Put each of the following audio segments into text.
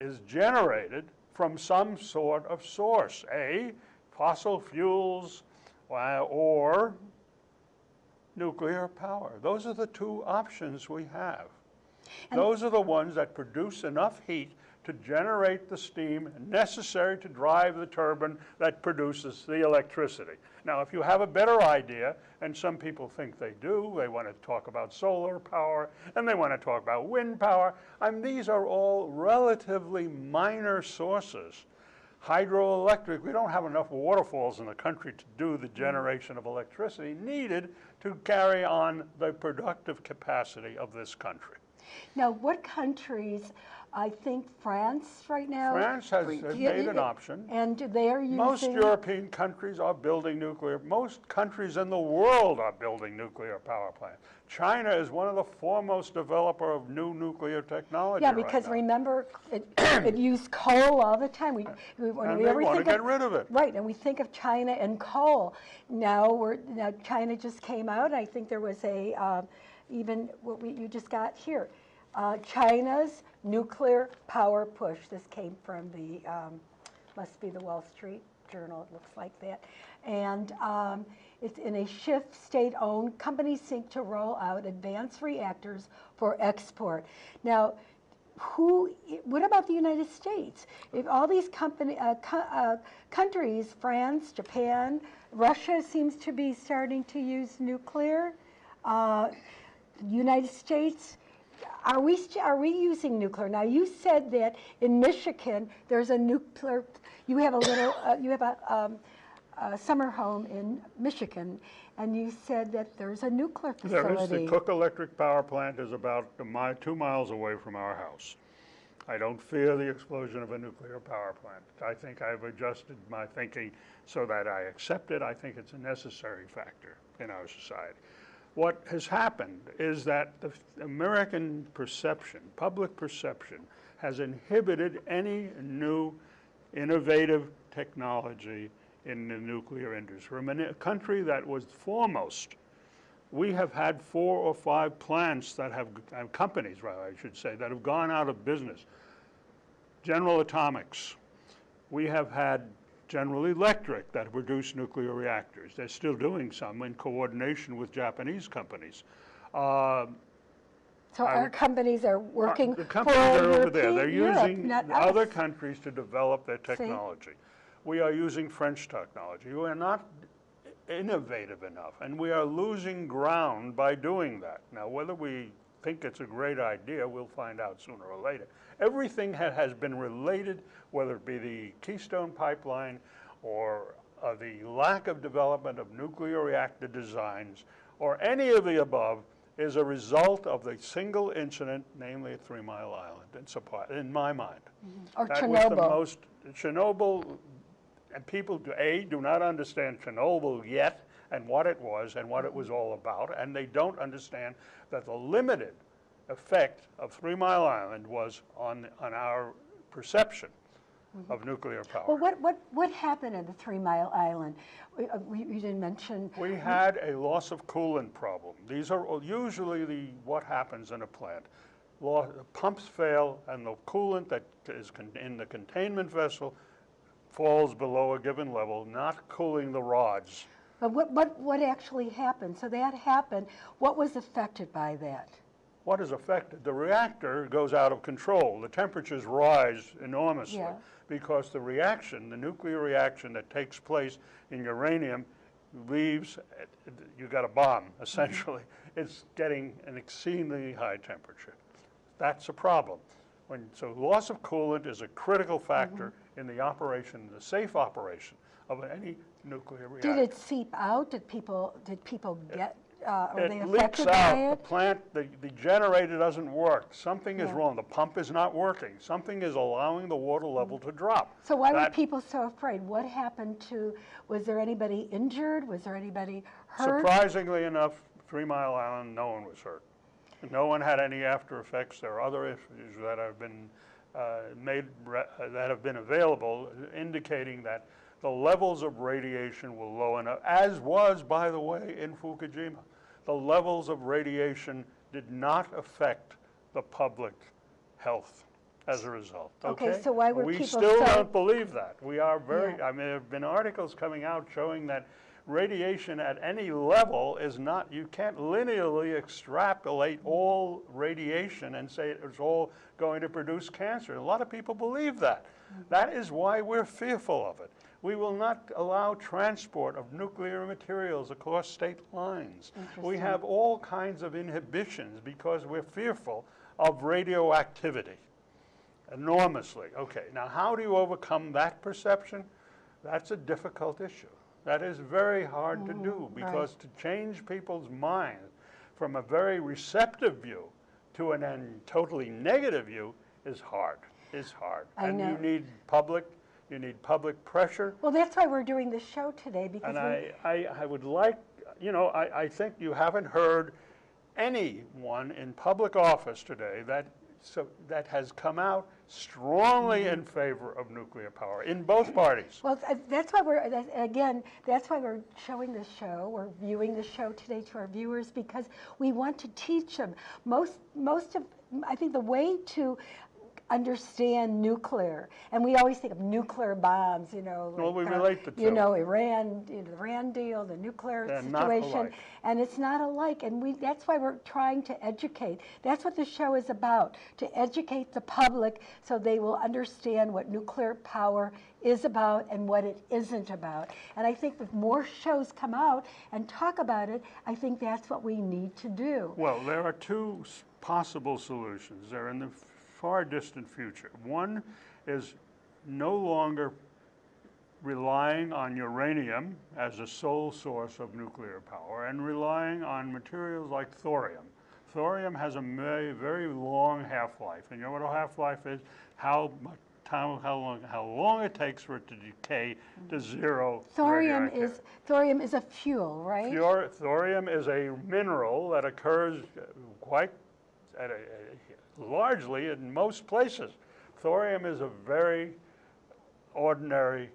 is generated from some sort of source, A, fossil fuels, uh, or nuclear power. Those are the two options we have. And Those are the ones that produce enough heat to generate the steam necessary to drive the turbine that produces the electricity. Now, if you have a better idea, and some people think they do, they want to talk about solar power, and they want to talk about wind power, I mean, these are all relatively minor sources. Hydroelectric, we don't have enough waterfalls in the country to do the generation of electricity needed to carry on the productive capacity of this country. Now, what countries I think France right now. France has made an option. And they are using. Most European countries are building nuclear. Most countries in the world are building nuclear power plants. China is one of the foremost developer of new nuclear technology. Yeah, because right remember, it, it, used coal all the time. We, we, when and we they want to get rid of it. Right, and we think of China and coal. Now we're now China just came out. I think there was a uh, even what we you just got here. Uh, China's nuclear power push. This came from the, um, must be the Wall Street Journal, it looks like that. And um, it's in a shift state-owned, companies seek to roll out advanced reactors for export. Now, who, what about the United States? If all these company, uh, co uh, countries, France, Japan, Russia seems to be starting to use nuclear, uh, United States, are we, are we using nuclear? Now, you said that in Michigan, there's a nuclear, you have a little, uh, you have a, um, a, summer home in Michigan, and you said that there's a nuclear facility. There is. The Cook Electric Power Plant is about mi two miles away from our house. I don't fear the explosion of a nuclear power plant. I think I've adjusted my thinking so that I accept it. I think it's a necessary factor in our society what has happened is that the American perception, public perception, has inhibited any new innovative technology in the nuclear industry. From a country that was foremost, we have had four or five plants that have, companies rather I should say, that have gone out of business. General Atomics, we have had General Electric that produce nuclear reactors. They're still doing some in coordination with Japanese companies. Uh, so our companies are working The companies are over there. They're using Europe, other countries to develop their technology. See? We are using French technology. We are not innovative enough, and we are losing ground by doing that. Now, whether we think it's a great idea, we'll find out sooner or later. Everything ha has been related, whether it be the Keystone Pipeline or uh, the lack of development of nuclear reactor designs or any of the above is a result of the single incident, namely at Three Mile Island, in, supply, in my mind. Mm -hmm. Or that Chernobyl. Was the most, Chernobyl, and people, do, A, do not understand Chernobyl yet and what it was and what it was all about, and they don't understand that the limited effect of Three Mile Island was on, on our perception mm -hmm. of nuclear power. Well, what, what, what happened at the Three Mile Island? Uh, we, you didn't mention... We had a loss of coolant problem. These are usually the, what happens in a plant. pumps fail and the coolant that is in the containment vessel falls below a given level, not cooling the rods. But what, what, what actually happened? So that happened. What was affected by that? what is affected? The reactor goes out of control. The temperatures rise enormously yeah. because the reaction, the nuclear reaction that takes place in uranium leaves, you got a bomb, mm-hmm. essentially. It's getting an exceedingly high temperature. That's a problem. When, so loss of coolant is a critical factor mm -hmm. in the operation, the safe operation of any nuclear reactor. Did it seep out? Did people, did people get uh, are it they leaks out. The plant, the, the generator doesn't work. Something is wrong. The pump is not working. Something is allowing the water level to drop. So why that, were people so afraid? What happened to, was there anybody injured? Was there anybody hurt? Surprisingly enough, Three Mile Island, no one was hurt. No one had any after effects. There are other issues that have been uh, made, that have been available indicating that the levels of radiation were low enough, as was, by the way, in Fukushima. The levels of radiation did not affect the public health as a result, okay? Okay, so why were We people still so- don't believe that. We are very, Yeah. I mean, there have been articles coming out showing that radiation at any level is not, you can't linearly extrapolate all radiation and say it's all going to produce cancer. A lot of people believe that. Mm-hmm. That is why we're fearful of it. We will not allow transport of nuclear materials across state lines. We have all kinds of inhibitions because we're fearful of radioactivity enormously. Okay, now how do you overcome that perception? That's a difficult issue. That is very hard to do oh, because to change people's minds from a very receptive view to an an totally negative view is hard, is hard. I And know. you need public, you need public pressure. Well, that's why we're doing this show today, because And I, I, I would like, you know, I, I think you haven't heard anyone in public office today that, so, that has come out strongly Mm-hmm. in favor of nuclear power, in both parties. Well, that's why we're, again, that's why we're showing this show, we're viewing the show today to our viewers, because we want to teach them. Most, most of, I think the way to understand nuclear, and we always think of nuclear bombs, you know. Well, like, we uh, relate the You know, Iran, you know, the Iran deal, the nuclear They're situation. And it's not alike, and we, that's why we're trying to educate. That's what the show is about, to educate the public so they will understand what nuclear power is about and what it isn't about. And I think if more shows come out and talk about it, I think that's what we need to do. Well, there are two possible solutions. They're in the far distant future. One is no longer relying on uranium as a sole source of nuclear power and relying on materials like thorium. Thorium has a very, very long half-life, and you know what a half-life is? How much time, how long, how long it takes for it to decay to zero Thorium is, thorium is a fuel, right? Pure thorium is a mineral that occurs quite at a, a- largely in most places. Thorium is a very ordinary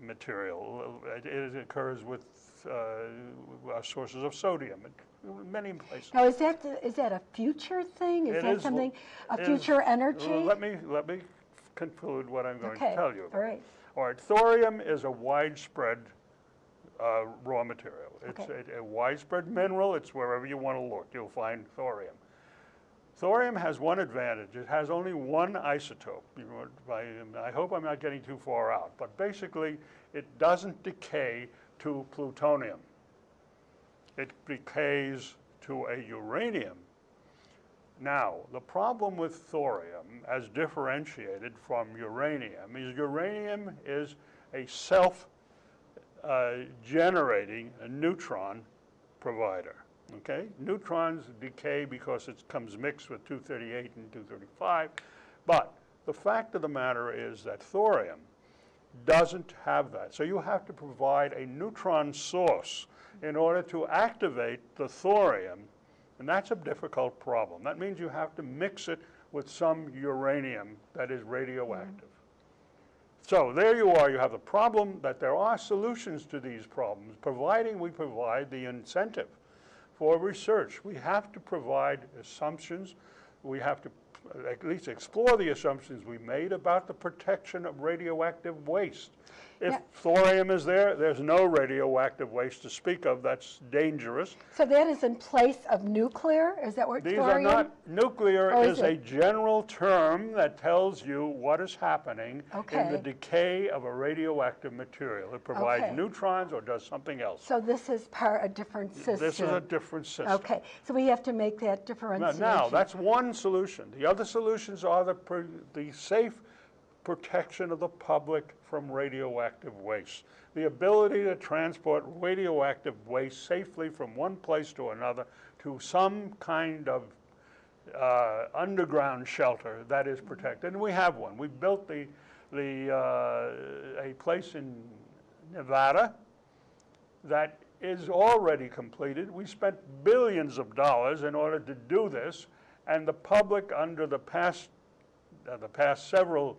material. It, it occurs with uh, our sources of sodium in many places. Now, is that, the- is that a future thing? Is It that is- something, a is- future energy? Let me let me conclude what I'm going Okay, to tell you. about. all right. All right, thorium is a widespread uh, raw material. It's Okay. a, a widespread mineral. It's wherever you want to look, you'll find thorium. Thorium has one advantage. It has only one isotope. I hope I'm not getting too far out, but basically, it doesn't decay to plutonium. It decays to a uranium. Now, the problem with thorium, as differentiated from uranium, is uranium is a self uh, neutron provider. Okay? Neutrons decay because it comes mixed with 238 and 235. But the fact of the matter is that thorium doesn't have that. So you have to provide a neutron source in order to activate the thorium, and that's a difficult problem. That means you have to mix it with some uranium that is radioactive. So there you are, you have the problem that there are solutions to these problems, providing we provide the incentive for research. We have to provide assumptions, we have to at least explore the assumptions we made about the protection of radioactive waste. If Yeah. thorium is there, there's no radioactive waste to speak of that's dangerous. So that is in place of nuclear? Is that what These thorium? are not, nuclear Oh, is is a general term that tells you what is happening in the decay of a radioactive material. It provides Okay. neutrons or does something else. So this is part, a different system? This is a different system. Okay, so we have to make that Now- differentiation. Now, that's one solution. The other solutions are the, the safe protection of the public from radioactive waste. The ability to transport radioactive waste safely from one place to another to some kind of uh, underground shelter that is protected. And we have one. We built the, the, uh, a place in Nevada that is already completed. We spent billions of dollars in order to do this, and the public, under the past, uh, the past several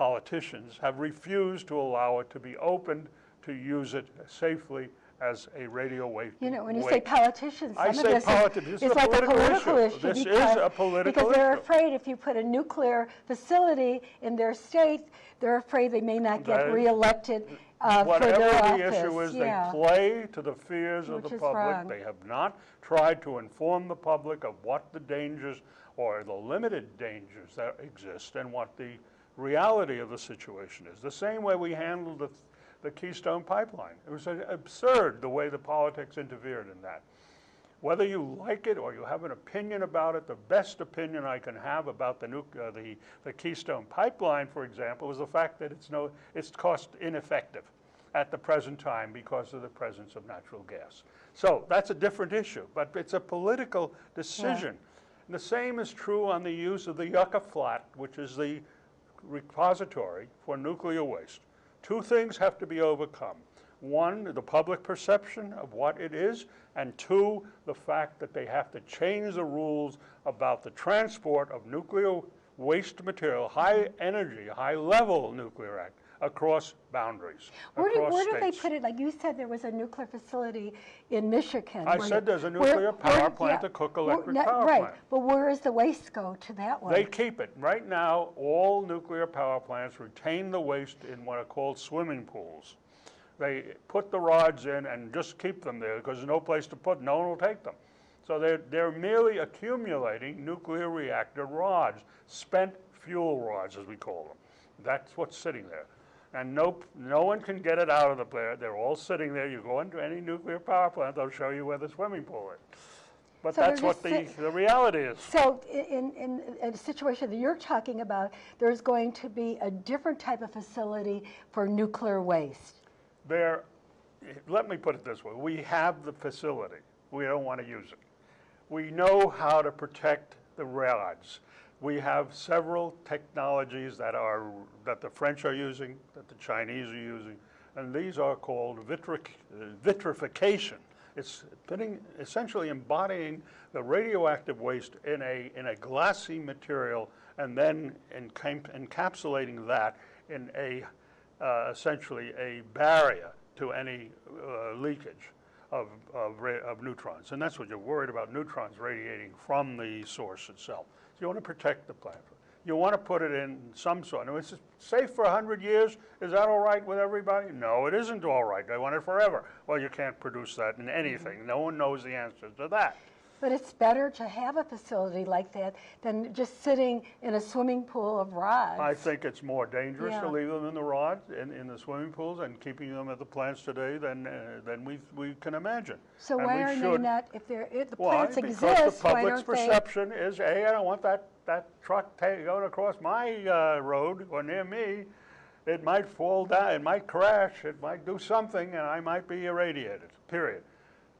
politicians, have refused to allow it to be opened to use it safely as a radio wave. You know, when you say politicians, I some say of this is- is is a like a political issue. issue. This is because- a political Because they're issue. afraid if you put a nuclear facility in their state, they're afraid they may not get is- reelected uh, for their Whatever office. the issue is, they play to the fears of the public. wrong. They have not tried to inform the public of what the dangers or the limited dangers that exist and what the reality of the situation is. The same way we handled the, the Keystone Pipeline. It was absurd the way the politics interfered in that. Whether you like it or you have an opinion about it, the best opinion I can have about the, uh, the, the Keystone Pipeline, for example, is the fact that it's no, it's cost ineffective at the present time because of the presence of natural gas. So that's a different issue, but it's a political decision. And the same is true on the use of the Yucca Flat, which is the repository for nuclear waste. Two things have to be overcome. One, the public perception of what it is, and two, the fact that they have to change the rules about the transport of nuclear waste material, high energy, high level nuclear act, across boundaries, Where do, across where do they put it? Like you said, there was a nuclear facility in Michigan. I said the- there's a where- nuclear power where- plant yeah. to cook Where- electric power right. plant. But where does the waste go to that one? They keep it. Right now, all nuclear power plants retain the waste in what are called swimming pools. They put the rods in and just keep them there because there's no place to put, no one will take them. So they're, they're merely accumulating nuclear reactor rods, spent fuel rods, as we call them. That's what's sitting there. And no, no one can get it out of the plant. They're all sitting there. You go into any nuclear power plant, they'll show you where the swimming pool is. But So that's what the, the reality is. So in, in, in a situation that you're talking about, there's going to be a different type of facility for nuclear waste. There, let me put it this way, we have the facility, we don't want to use it. We know how to protect the rods. We have several technologies that are, that the French are using, that the Chinese are using, and these are called vitric, vitrification. It's putting, essentially embodying the radioactive waste in a, in a glassy material and then encap- encapsulating that in a, uh, essentially a barrier to any uh, leakage of, of, of neutrons. And that's what you're worried about, neutrons radiating from the source itself. So you want to protect the plant. You want to put it in some sort, and it's safe for 100 years. Is that all right with everybody? No, it isn't all right. They want it forever. Well, you can't produce that in anything. No one knows the answer to that. But it's better to have a facility like that than just sitting in a swimming pool of rods. I think it's more dangerous to leave them in the rods, in, in the swimming pools, and keeping them at the plants today than, uh, than we, we can imagine. So And why are they not, if they're, if the Why? plants Because the exist, why public's don't they? perception is, hey, I don't want that, that truck going across my uh, road or near me. It might fall down, it might crash, it might do something, and I might be irradiated, period.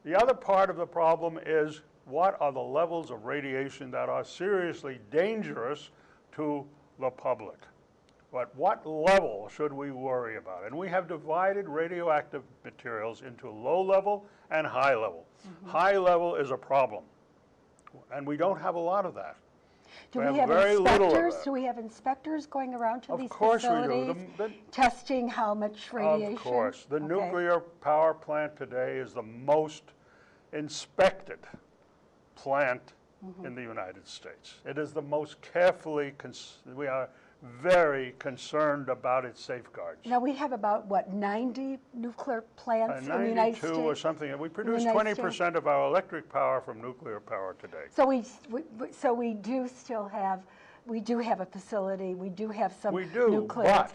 The other part of the problem is, what are the levels of radiation that are seriously dangerous to the public? But what level should we worry about? And we have divided radioactive materials into low level and high level. Mm-hmm. High level is a problem, and we don't have a lot of that. Do we we have have very little of inspectors? Do we have inspectors going around to Of these course we do. facilities? The- the- Testing how much radiation? Of course. The Okay. nuclear power plant today is the most inspected plant Mm-hmm. in the United States. It is the most carefully, cons- we are very concerned about its safeguards. Now, we have about, what, 90 nuclear Uh, plants in the United States? 92 or something, we produce 20% of our electric power from nuclear power today. So we, we- so we do still have, we do have a facility, we do have some We do, nuclear.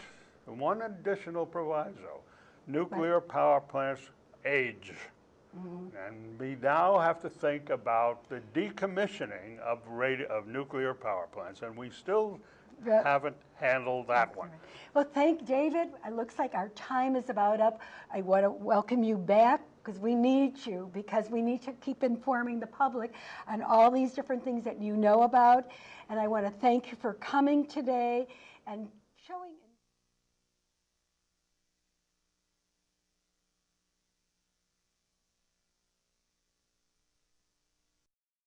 but one additional proviso, nuclear power plants age. Mm-hmm. And we now have to think about the decommissioning of radi, of nuclear power plants, and we still haven't handled that one. Well, thank David. It looks like our time is about up. I want to welcome you back because we need you, because we need to keep informing the public on all these different things that you know about. And I want to thank you for coming today and.